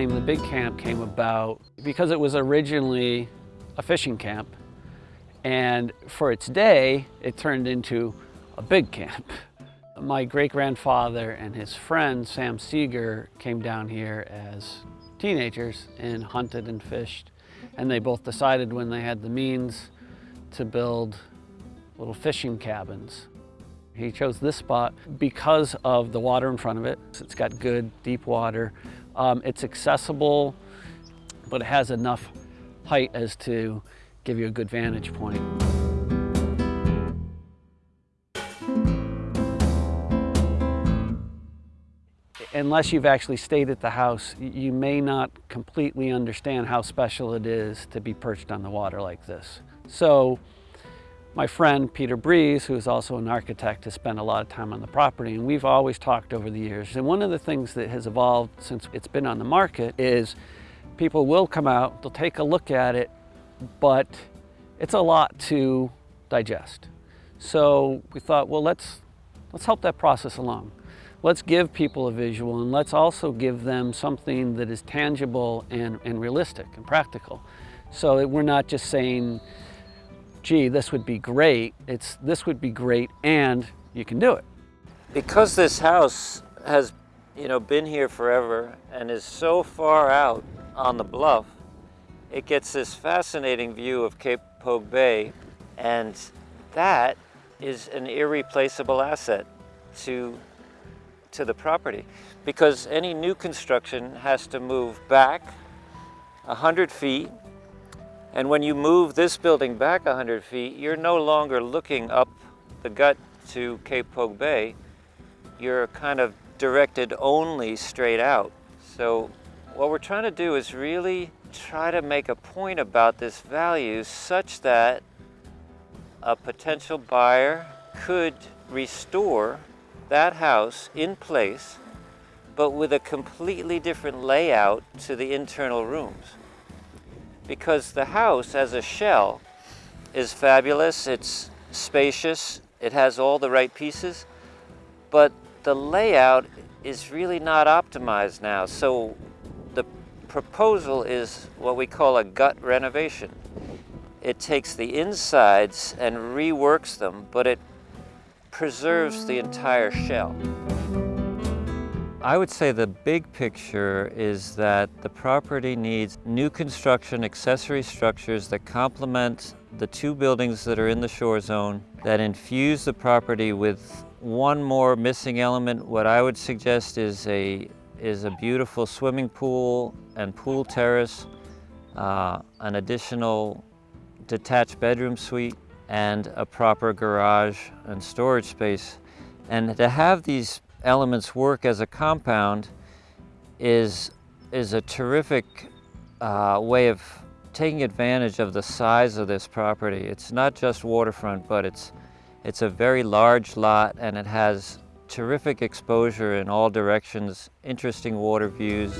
name, the Big Camp, came about because it was originally a fishing camp. And for its day, it turned into a big camp. My great-grandfather and his friend, Sam Seeger, came down here as teenagers and hunted and fished. And they both decided when they had the means to build little fishing cabins. He chose this spot because of the water in front of it. It's got good deep water. Um, it's accessible, but it has enough height as to give you a good vantage point. Unless you've actually stayed at the house, you may not completely understand how special it is to be perched on the water like this. So my friend Peter Breeze, who is also an architect, has spent a lot of time on the property and we've always talked over the years. And one of the things that has evolved since it's been on the market is people will come out, they'll take a look at it, but it's a lot to digest. So we thought, well, let's, let's help that process along. Let's give people a visual and let's also give them something that is tangible and, and realistic and practical. So we're not just saying, gee, this would be great. It's this would be great and you can do it. Because this house has, you know, been here forever and is so far out on the bluff, it gets this fascinating view of Cape Pogue Bay and that is an irreplaceable asset to, to the property because any new construction has to move back 100 feet and when you move this building back 100 feet, you're no longer looking up the gut to Cape Pogue Bay. You're kind of directed only straight out. So what we're trying to do is really try to make a point about this value such that a potential buyer could restore that house in place, but with a completely different layout to the internal rooms because the house as a shell is fabulous, it's spacious, it has all the right pieces, but the layout is really not optimized now. So the proposal is what we call a gut renovation. It takes the insides and reworks them, but it preserves the entire shell. I would say the big picture is that the property needs new construction accessory structures that complement the two buildings that are in the shore zone, that infuse the property with one more missing element. What I would suggest is a, is a beautiful swimming pool and pool terrace, uh, an additional detached bedroom suite, and a proper garage and storage space. And to have these elements work as a compound is, is a terrific uh, way of taking advantage of the size of this property. It's not just waterfront, but it's, it's a very large lot and it has terrific exposure in all directions, interesting water views.